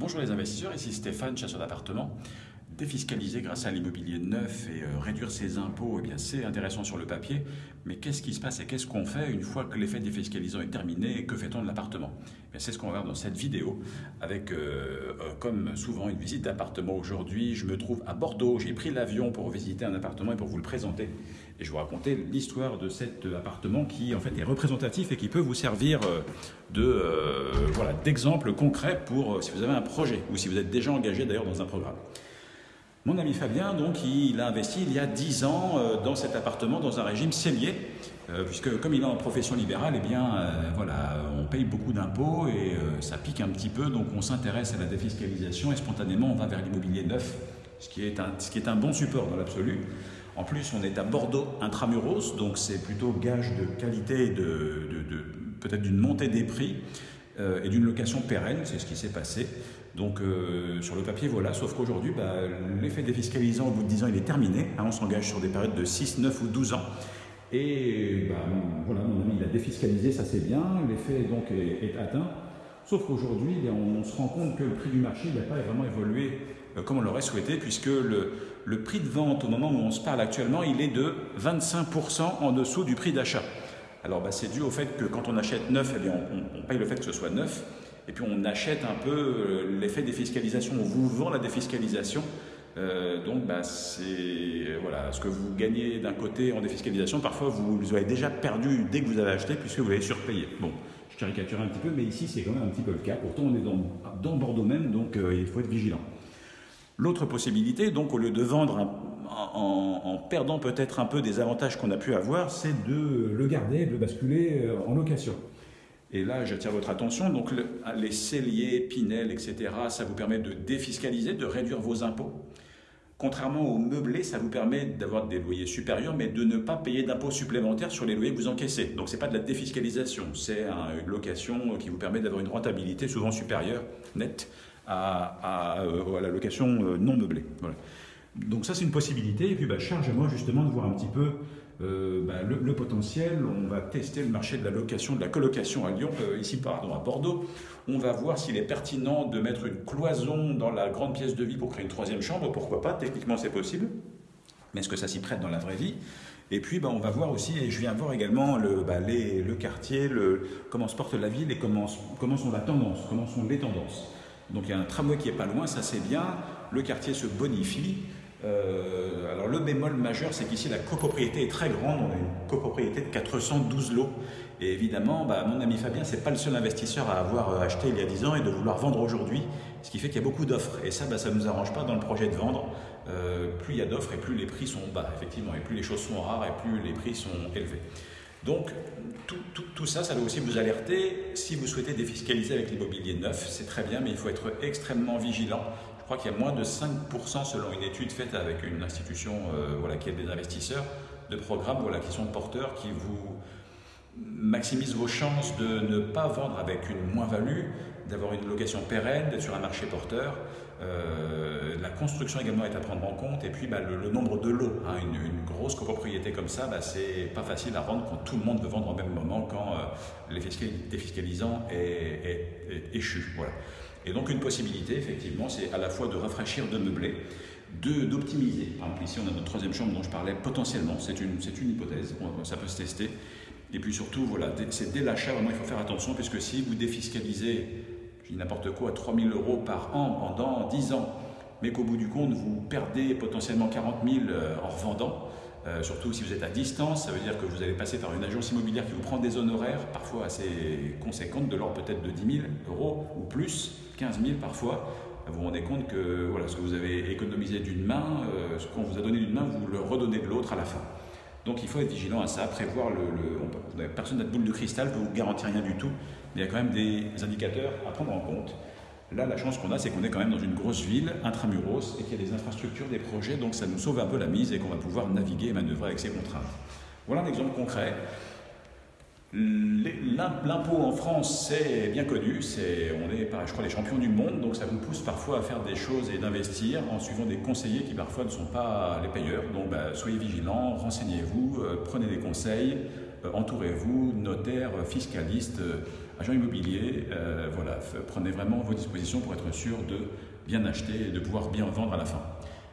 Bonjour les investisseurs, ici Stéphane, chasseur d'appartements. Défiscaliser grâce à l'immobilier neuf et euh, réduire ses impôts, eh c'est intéressant sur le papier, mais qu'est-ce qui se passe et qu'est-ce qu'on fait une fois que l'effet défiscalisant est terminé et que fait-on de l'appartement? Eh C'est ce qu'on va voir dans cette vidéo avec, euh, euh, comme souvent, une visite d'appartement aujourd'hui. Je me trouve à Bordeaux, j'ai pris l'avion pour visiter un appartement et pour vous le présenter. Et je vais vous raconter l'histoire de cet appartement qui en fait est représentatif et qui peut vous servir de voilà d'exemple concret pour si vous avez un projet ou si vous êtes déjà engagé d'ailleurs dans un programme. Mon ami Fabien, donc, il a investi il y a 10 ans euh, dans cet appartement dans un régime cellier, euh, puisque comme il est en profession libérale, eh bien, euh, voilà, on paye beaucoup d'impôts et ça pique un petit peu, donc on s'intéresse à la défiscalisation et spontanément on va vers l'immobilier neuf, ce qui est un, ce qui est un bon support dans l'absolu. En plus, on est à Bordeaux intramuros, donc c'est plutôt gage de qualité et de, de peut-être d'une montée des prix et d'une location pérenne, c'est ce qui s'est passé. Donc euh, sur le papier, voilà, sauf qu'aujourd'hui, bah, l'effet défiscalisant au bout de 10 ans, il est terminé. Hein, on s'engage sur des périodes de 6, 9 ou 12 ans. Et bah, voilà, mon ami, il a défiscalisé, ça c'est bien, l'effet donc est, atteint. Sauf qu'aujourd'hui, eh on, se rend compte que le prix du marché n'a pas vraiment évolué euh, comme on l'aurait souhaité, puisque le, le, prix de vente au moment où on se parle actuellement, il est de 25% en dessous du prix d'achat. Alors bah, c'est dû au fait que quand on achète neuf, eh bien, on, paye le fait que ce soit neuf et puis on achète un peu euh, l'effet défiscalisation, on vous vend la défiscalisation. Euh, donc bah, c'est voilà, ce que vous gagnez d'un côté en défiscalisation, parfois vous, vous avez déjà perdu dès que vous avez acheté puisque vous avez surpayé. Bon, je caricature un petit peu, mais ici c'est quand même un petit peu le cas. Pourtant on est dans, dans Bordeaux même, donc euh, il faut être vigilant. L'autre possibilité, donc au lieu de vendre en, perdant peut-être un peu des avantages qu'on a pu avoir, c'est de le garder, de le basculer en location. Et là, j'attire votre attention. Donc, les celliers, Pinel, etc., ça vous permet de défiscaliser, de réduire vos impôts. Contrairement aux meublés, ça vous permet d'avoir des loyers supérieurs, mais de ne pas payer d'impôts supplémentaires sur les loyers que vous encaissez. Donc, ce n'est pas de la défiscalisation, c'est une location qui vous permet d'avoir une rentabilité souvent supérieure, nette, à, euh, la location euh, non meublée. Donc, ça, c'est une possibilité. Et puis, bah, charge à moi justement de voir un petit peu euh, ben, le, potentiel. On va tester le marché de la location, de la colocation à Lyon, ici pardon, à Bordeaux. On va voir s'il est pertinent de mettre une cloison dans la grande pièce de vie pour créer une troisième chambre. Pourquoi pas? Techniquement, c'est possible. Mais est-ce que ça s'y prête dans la vraie vie? Et puis, ben, on va voir aussi, et je viens voir également le, ben, le quartier, le, comment se porte la ville et comment, comment sont la tendance, comment sont les tendances. Donc il y a un tramway qui est pas loin, ça c'est bien. Le quartier se bonifie. Euh, alors le bémol majeur, c'est qu'ici la copropriété est très grande. On a une copropriété de 412 lots. Et évidemment, bah, mon ami Fabien, c'est pas le seul investisseur à avoir euh, acheté il y a 10 ans et de vouloir vendre aujourd'hui, ce qui fait qu'il y a beaucoup d'offres. Et ça, bah, ça ne nous arrange pas dans le projet de vendre. Euh, plus il y a d'offres et plus les prix sont bas, effectivement, et plus les choses sont rares et plus les prix sont élevés. Donc, tout, ça, ça doit aussi vous alerter. Si vous souhaitez défiscaliser avec l'immobilier neuf, c'est très bien, mais il faut être extrêmement vigilant je crois qu'il y a moins de 5% selon une étude faite avec une institution euh, voilà, qui aide des investisseurs de programmes voilà, qui sont porteurs, qui vous maximisent vos chances de ne pas vendre avec une moins-value, d'avoir une location pérenne, d'être sur un marché porteur. Euh, la construction également est à prendre en compte et puis bah, le, nombre de lots. Hein, une, grosse copropriété comme ça, bah, c'est pas facile à rendre quand tout le monde veut vendre au même moment, quand euh, les défiscalisants est. Voilà. Et donc une possibilité, effectivement, c'est à la fois de rafraîchir, de meubler, d'optimiser. Par exemple, ici, on a notre troisième chambre dont je parlais potentiellement. C'est une, une hypothèse, ça peut se tester. Et puis surtout, voilà, c'est dès l'achat, vraiment, il faut faire attention, puisque si vous défiscalisez, n'importe quoi, 3000 euros par an pendant 10 ans, mais qu'au bout du compte, vous perdez potentiellement 40 000 euh, en revendant, euh, surtout si vous êtes à distance, ça veut dire que vous allez passer par une agence immobilière qui vous prend des honoraires, parfois assez conséquentes, de l'ordre peut-être de 10 000 euros ou plus, 15 000 parfois. Vous vous rendez compte que voilà, ce que vous avez économisé d'une main, euh, ce qu'on vous a donné d'une main, vous le redonnez de l'autre à la fin. Donc il faut être vigilant à ça, prévoir le. personne n'a de boule de cristal, ne vous garantit rien du tout, mais il y a quand même des indicateurs à prendre en compte. Là, la chance qu'on a, c'est qu'on est quand même dans une grosse ville, intramuros, et qu'il y a des infrastructures, des projets, donc ça nous sauve un peu la mise et qu'on va pouvoir naviguer et manœuvrer avec ces contraintes. Voilà un exemple concret. L'impôt en France, c'est bien connu, on est, je crois, les champions du monde, donc ça vous pousse parfois à faire des choses et d'investir en suivant des conseillers qui parfois ne sont pas les payeurs. Donc bah, soyez vigilants, renseignez-vous, euh, prenez des conseils, euh, entourez-vous, notaires, fiscalistes, euh, agent immobilier, voilà, prenez vraiment vos dispositions pour être sûr de bien acheter et de pouvoir bien vendre à la fin.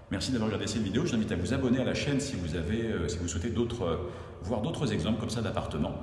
Merci d'avoir regardé cette vidéo. Je vous invite à vous abonner à la chaîne si vous, avez, si vous souhaitez voir d'autres exemples comme ça d'appartements.